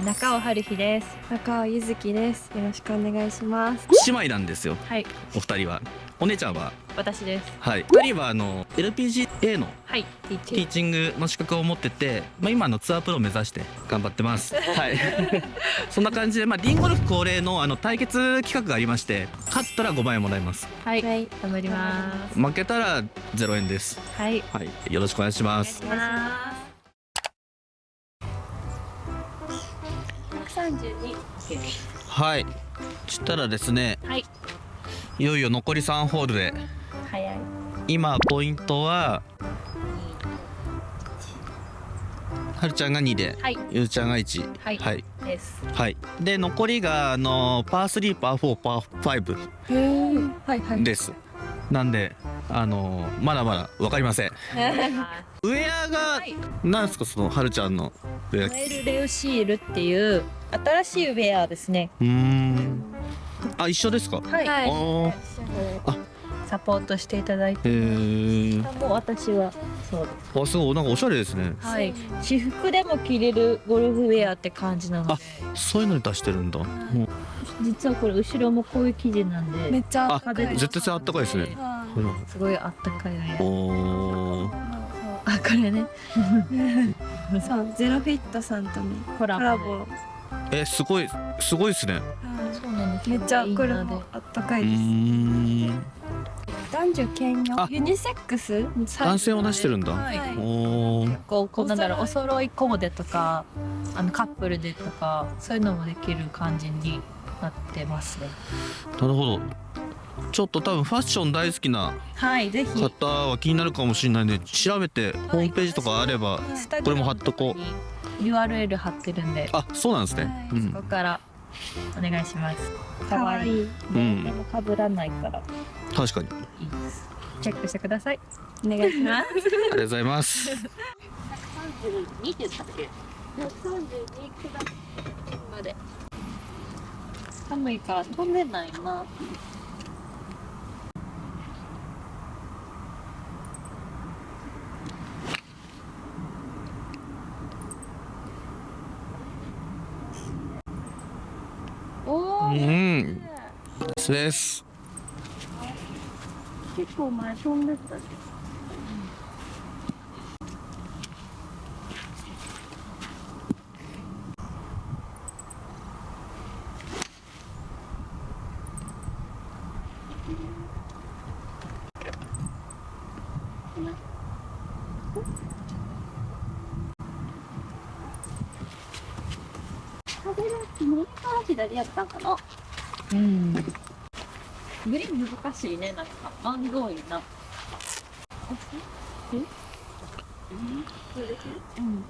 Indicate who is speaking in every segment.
Speaker 1: 中尾春日です。
Speaker 2: 中尾ゆずきです。よろしくお願いします。
Speaker 3: 姉妹なんですよ。
Speaker 1: はい。
Speaker 3: お二人は。お姉ちゃんは？
Speaker 1: 私です。
Speaker 3: はい。二人はあの LPGA の
Speaker 1: はいティーチ
Speaker 3: ング。の資格を持っててまあ今のツアープロを目指して頑張ってます。はい。そんな感じでまあリンゴルフ恒例のあの対決企画がありまして勝ったら5万円もらいます。
Speaker 1: はい、
Speaker 2: はい、
Speaker 1: 頑張ります。
Speaker 3: 負けたら0円です。
Speaker 1: はい、
Speaker 3: はい、よろしくお願いします。
Speaker 1: お願いしま
Speaker 2: す。232
Speaker 3: はいしたらですね、
Speaker 1: はい、
Speaker 3: いよいよ残り三ホールで
Speaker 1: 早い
Speaker 3: 今ポイントははるちゃんが二で、
Speaker 1: はい、
Speaker 3: ゆうちゃんが一、
Speaker 1: はい、
Speaker 3: はい、
Speaker 1: です。
Speaker 3: はい。で残りがあのパースリー、パー4、パー5
Speaker 2: です。はいはい。
Speaker 3: です。なんであのまだまだ分かりません。ウェアが
Speaker 1: はい
Speaker 3: なんですかそのはるちゃんのウェア
Speaker 1: ノエルレオシールっていう新しいウェアですね。
Speaker 3: うーん。あ一緒ですか、
Speaker 1: はい、
Speaker 3: あー。
Speaker 1: サポートしていただいて。もう私はそうです。
Speaker 3: あすごい。なんかおしゃれですね。
Speaker 1: はい、私服でも着れるゴルフウェアって感じなので。
Speaker 3: あ。そういうのに出してるんだ、もう
Speaker 1: 実はこれ後ろもこういう生地なんで。
Speaker 2: めっちゃ
Speaker 3: あ絶対あったかいですね。
Speaker 2: は
Speaker 3: うん
Speaker 1: すごいあったかい。
Speaker 3: おー
Speaker 1: あ、これね。
Speaker 2: い。そうゼロフィットさんとの
Speaker 1: コラボ。
Speaker 2: コラボ。
Speaker 3: えすごいすごいですね
Speaker 1: そうなんです。
Speaker 2: めっちゃこれもあったか
Speaker 3: う
Speaker 2: いです。男女兼用？
Speaker 3: あ。
Speaker 2: ユニセックス？
Speaker 3: 男性を出してるんだ、
Speaker 1: はい
Speaker 3: おー
Speaker 1: こうこうなんだろうお揃いコーデとかあのカップルでとかそういうのもできる感じになってますね。
Speaker 3: なるほどちょっと多分ファッション大好きな
Speaker 1: はいぜひ
Speaker 3: 方は気になるかもしれないんで調べてホームページとかあればこれも貼っとこう
Speaker 1: URL 貼ってるんで
Speaker 3: あそうなんですね、
Speaker 2: はい
Speaker 3: うん
Speaker 1: そこからお願いします。
Speaker 2: かわいい。
Speaker 3: うん
Speaker 1: でも被らないから
Speaker 3: 確かに
Speaker 1: いいです。チェックしてください。
Speaker 2: お願いします。
Speaker 3: ありがとうございます
Speaker 1: 32って言ったっけ？132くらいまで。寒いから飛んでないな。お
Speaker 3: う
Speaker 1: ー、
Speaker 3: んです
Speaker 1: 結構前飛んでたね。
Speaker 4: 風が右から左やったんかな
Speaker 1: うん。グリーン難しいね、なんか。マンゴーいな。えうん。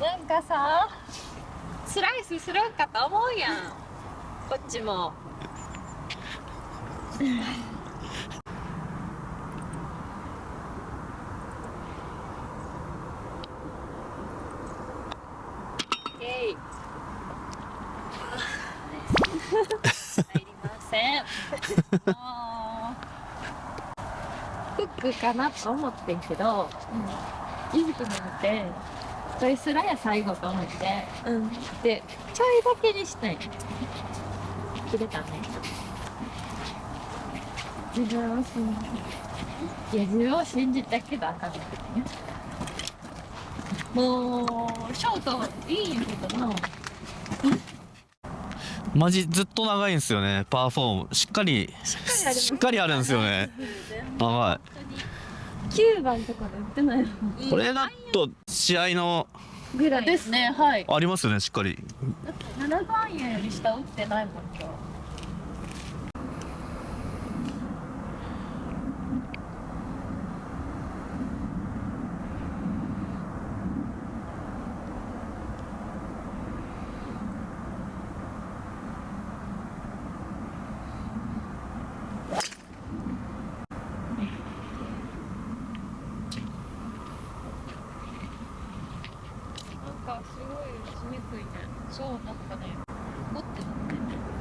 Speaker 2: なんか
Speaker 1: さ、スライスするんかと思うやん。こっちも。えい。入りません。もうフックかなと思ってんけど、ゆずくの見て、それすらや最後と思って、
Speaker 2: うん。
Speaker 1: で、ちょいだけにしたい。切れたね。
Speaker 2: 自分を信じ
Speaker 1: いや、自分を信じたけどあかんね。もう、ショートいいんやけどな。
Speaker 3: マジずっと長いんですよねパー4もしっかりしっかりあるんですよね。長
Speaker 2: 九番とかで売ってない
Speaker 3: これだと試合の
Speaker 2: ぐらい。
Speaker 1: ですね、はい。
Speaker 3: ありますよねしっかり。
Speaker 2: 7
Speaker 1: 7番円より下打ってないもんかすごい打ちにくいねそうなんかねゴってなってね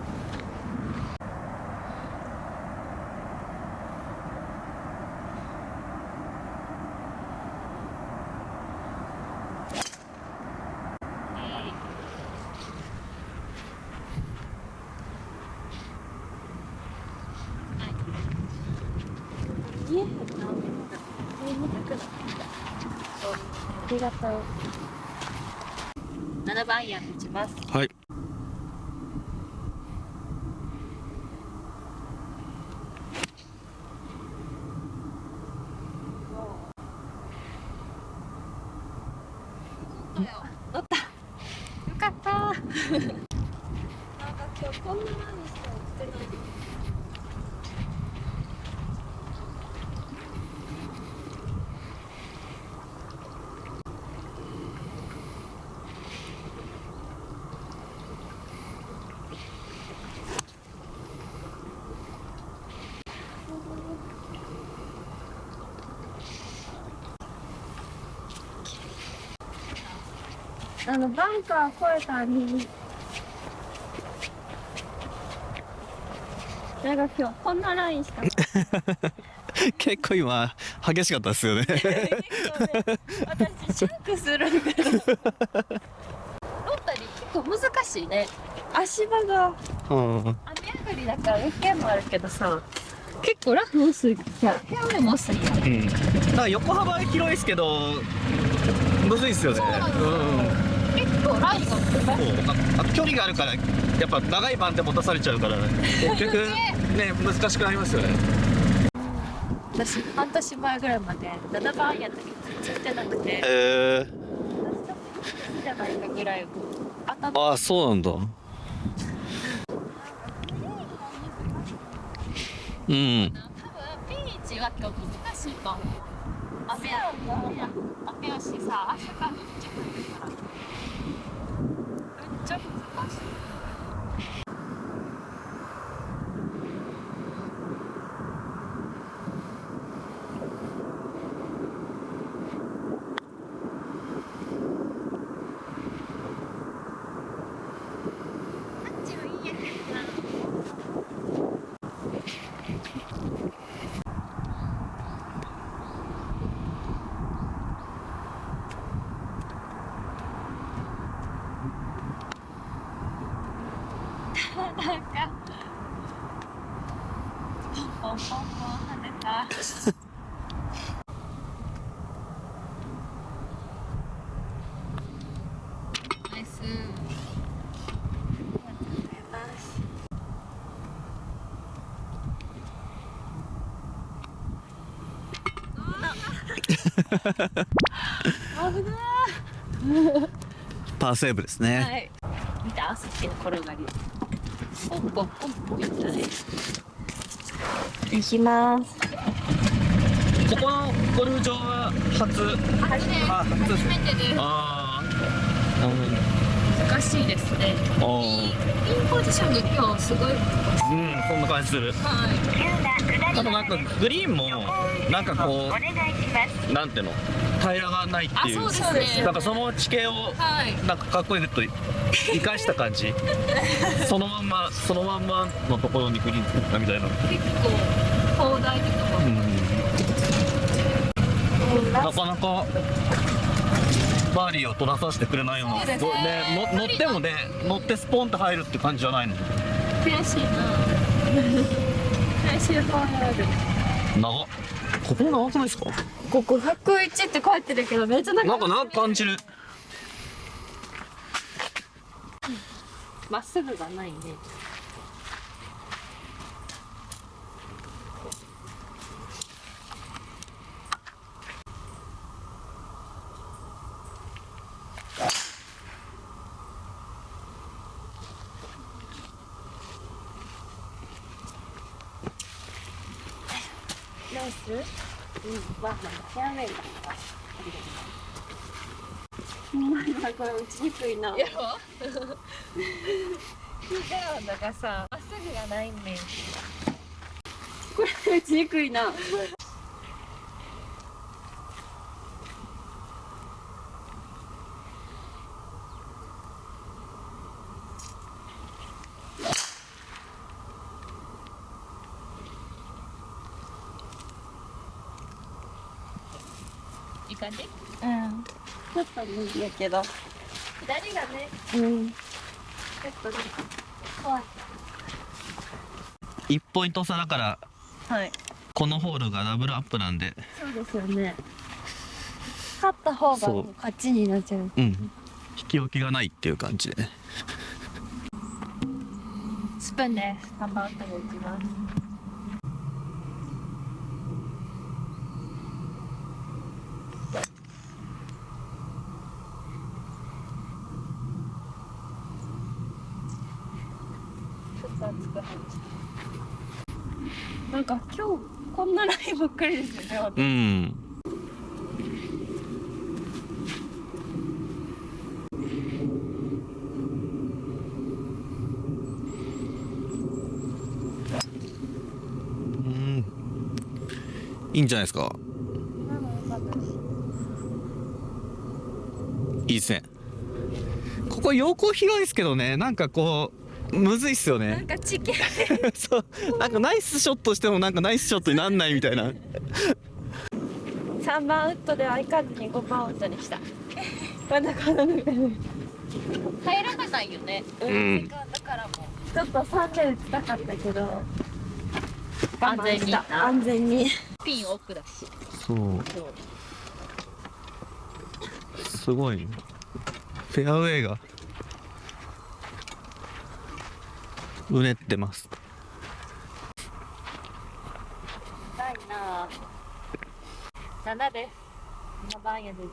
Speaker 2: ありがとう
Speaker 1: 7番や打ちます。
Speaker 3: はい
Speaker 1: 乗ったよかった
Speaker 2: なんか今日こんな前にしか売ってないあのバンカー越えたになんか今日こんなラインしか。
Speaker 3: 結構今激しかったですよね。
Speaker 2: 結構ね私シャンクするんだけど。
Speaker 1: 乗ったり結構難しいね。
Speaker 2: 足場が。
Speaker 3: うん。
Speaker 1: 雨上がりだから雨系もあるけどさ。結構ラフ薄いじゃフェアウェイも薄い
Speaker 3: うん。だから横幅広いですけどむずいっすよね。
Speaker 1: そうなんですよ
Speaker 3: う
Speaker 1: ラインが
Speaker 3: そうああと距離があるからやっぱ長い番手持たされちゃうから結局ね 難しくなりますよね。
Speaker 1: 私半年前ぐらいまで7番やったけどついてなくて。
Speaker 3: え
Speaker 1: 私多分いいんじゃないかぐらい当たっ
Speaker 3: ー、あそうなんだ。うん。
Speaker 1: 多分ピーチは今日難しいと思う。雨や雨やしさ朝からめっちゃ降るからめっちゃ難しいなんかポンポンポン跳ねたナイス危な
Speaker 3: パーセーブですね、
Speaker 1: はい。見たの転がりポンポンポンポンいったね
Speaker 2: 行きます。
Speaker 3: ここのゴルフ場は初？
Speaker 1: 初め
Speaker 3: あ初
Speaker 1: 初めてです
Speaker 3: ああなる
Speaker 1: 難しいですね。ンポジションが今日すごい。
Speaker 3: うんそんな感じする。
Speaker 1: はい。
Speaker 3: あとなんかグリーンもなんかこうなんていうの？平らがないって
Speaker 1: あ
Speaker 3: いう
Speaker 1: ね。
Speaker 3: なんかその地形を
Speaker 1: はい。
Speaker 3: なんかかっこよくと生かした感じ。そのまんまそのまんまのところにグリーン作ったみたいな、
Speaker 1: 結構広大ってとこ
Speaker 3: なかなかバーディーを取らさせてくれないような。
Speaker 1: ね。
Speaker 3: ねの乗ってもね乗ってスポンと入るって感じじゃないの。
Speaker 1: 悔しいな。悔しいファール
Speaker 3: 長っ。ここ長くないですか？
Speaker 2: ここ101って書いてるけどめっちゃ長
Speaker 3: ないんか長く感じる。
Speaker 1: まっすぐがないねイス
Speaker 2: うんこれ打ちにくいな。
Speaker 1: や。だからさまっすぐがないねん
Speaker 2: これ打ちにくいな
Speaker 1: いい感じ
Speaker 2: うんちょっと無理やけど。
Speaker 1: 左がね。
Speaker 2: うん。
Speaker 1: ちょっとね
Speaker 2: 怖い。
Speaker 3: 1ポイント差だから
Speaker 1: はい。
Speaker 3: このホールがダブルアップなんで。
Speaker 2: そうですよね。勝った方が勝ちになっちゃう。
Speaker 3: うん。引き分けがないっていう感じで。ね
Speaker 1: スプーンですハンバーグ打ちますちょっと熱く話して
Speaker 2: なんか今日こんなラインばっかりですよ。ね
Speaker 3: うん。うん。いいんじゃないですか。いいですね。ここ陽光広いですけどね。なんかこうむずいっすよ
Speaker 1: なん
Speaker 3: ね
Speaker 1: かチキン
Speaker 3: そう。なんかナイスショットしてもなんかナイスショットになんないみたいな。
Speaker 1: 3番ウッドではいかずに5番ウッドにした。まだこの中で入らないよね。
Speaker 3: うん。
Speaker 1: セカンドからも
Speaker 2: ちょっと3で打ちたかったけど。
Speaker 1: 安全に。
Speaker 2: 安全に。
Speaker 1: ピン奥だし。
Speaker 3: そう。すごい。ねフェアウェイがうねってます。
Speaker 1: ないな7です。7番屋で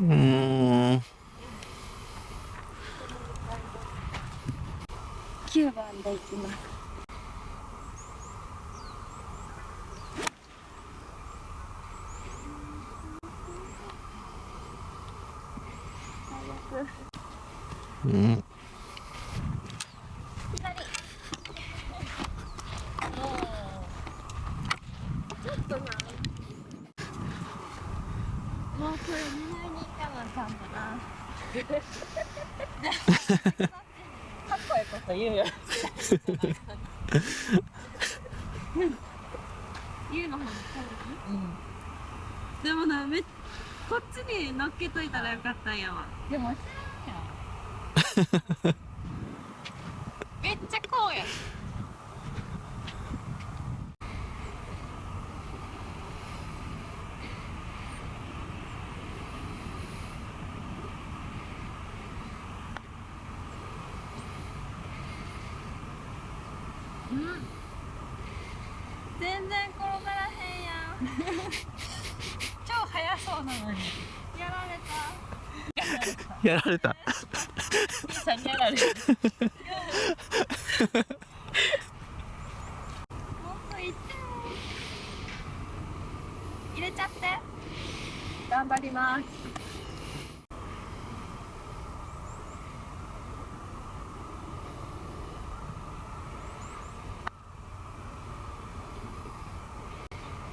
Speaker 3: うーん。
Speaker 2: 9番でいきます
Speaker 3: うん
Speaker 1: もうこれ狙いに行かなあかんだなかっこいいこと言うよ。
Speaker 2: 言うの方が
Speaker 1: うん。
Speaker 2: でもなめこっちに乗っけといたらよかったん。やわ
Speaker 1: でも知らん。やん。めっちゃこうやん
Speaker 2: 全然転がらへんやん
Speaker 1: 超速そうなのに
Speaker 2: やられた
Speaker 3: やられた。
Speaker 1: 兄さんにやられる
Speaker 2: もっといって入れちゃって。
Speaker 1: 頑張ります。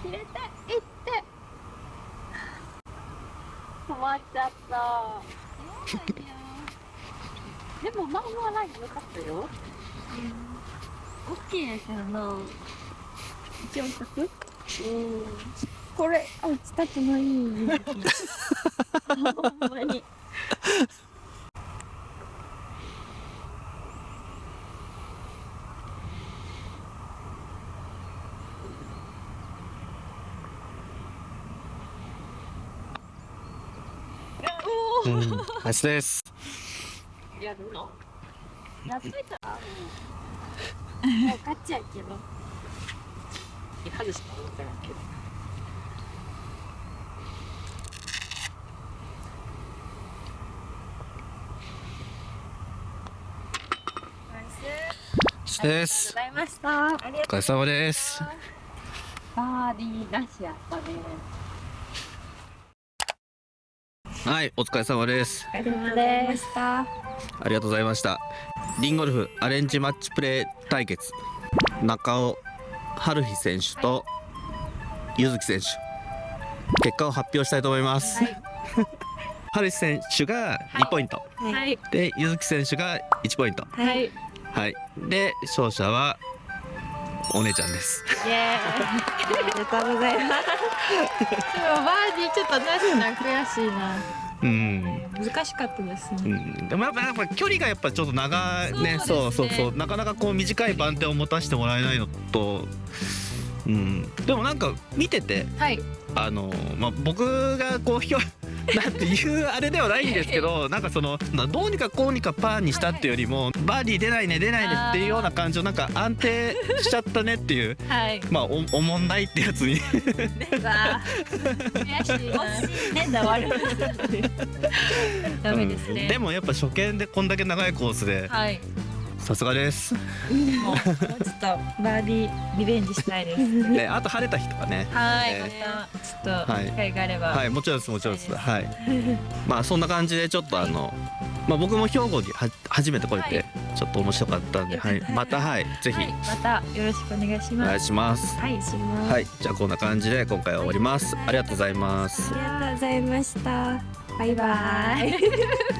Speaker 2: 入れていって。止まっちゃった。でもまあまあライン良かったよ。大きいやけどな一応100うん。これあ打ちたくない ほんまに。
Speaker 3: うん。ナイスです
Speaker 1: やるの
Speaker 2: やっといたらもうもうっちゃやけど
Speaker 1: いかがした分からんけど
Speaker 3: です。
Speaker 2: ありがとうございました。
Speaker 3: お疲れ様です。
Speaker 1: バーディーなしやったね。
Speaker 3: はいお疲れ様です。
Speaker 2: ございました
Speaker 3: ありがとうございました。リンゴルフアレンジマッチプレー対決。中尾春日選手と柚月選手。結果を発表したいと思います、春日選手が2ポイント、
Speaker 2: はい。
Speaker 3: で柚月選手が1ポイント。
Speaker 2: はい。
Speaker 3: はい。で勝者はお姉ちゃんです。
Speaker 2: イエーイ。ありがとうございます。
Speaker 1: でもバーディーちょっとなしな悔しいな。
Speaker 3: うん。
Speaker 1: 難しかったです
Speaker 3: う
Speaker 1: ね
Speaker 3: ん、でもやっぱやっぱ距離がやっぱちょっと長いね。
Speaker 1: そうね。
Speaker 3: そうそうそう。なかなかこう短い番手を持たせてもらえないのと、うん、でもなんか見てて
Speaker 1: はい。
Speaker 3: あの、まあ、僕がこうひょなんていうあれではないんですけど なんかそのなどうにかこうにかパーにしたっていうよりも、バーディー出ないね出ないねっていうような感じのなんか安定しちゃったねっていう
Speaker 1: はい。
Speaker 3: まあおおもんないってやつに。
Speaker 2: で
Speaker 3: もやっぱ初見でこんだけ長いコースで
Speaker 1: はい
Speaker 3: さすがです。
Speaker 2: ちょっとバーディーリベンジしたいです
Speaker 3: ね、あと晴れた日とかね。
Speaker 1: はい、
Speaker 3: え
Speaker 1: またちょっと
Speaker 3: はい
Speaker 1: 機会があれば、
Speaker 3: はい、もちろんです、もちろんです。はい。まあ、そんな感じで、ちょっとあの。まあ、僕も兵庫には初めて来れて、ちょっと面白かったんで、はい、また、はい、ぜひ
Speaker 1: はい、またよろしくお願いし
Speaker 3: お願い
Speaker 1: ます。
Speaker 3: します。
Speaker 2: はいします
Speaker 3: はい、じゃあ、こんな感じで、今回は終わります。ありがとうございます。
Speaker 2: ありがとうございましたバイバイ